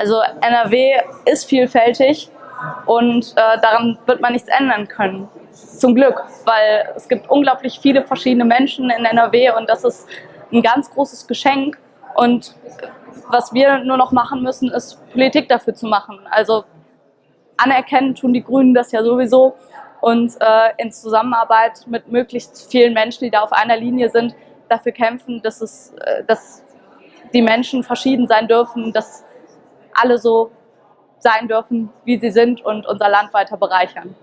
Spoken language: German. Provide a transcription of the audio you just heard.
Also NRW ist vielfältig und äh, daran wird man nichts ändern können. Zum Glück, weil es gibt unglaublich viele verschiedene Menschen in NRW und das ist ein ganz großes Geschenk. Und was wir nur noch machen müssen, ist Politik dafür zu machen. Also anerkennen tun die Grünen das ja sowieso und äh, in Zusammenarbeit mit möglichst vielen Menschen, die da auf einer Linie sind, dafür kämpfen, dass, es, äh, dass die Menschen verschieden sein dürfen, dass alle so sein dürfen, wie sie sind und unser Land weiter bereichern.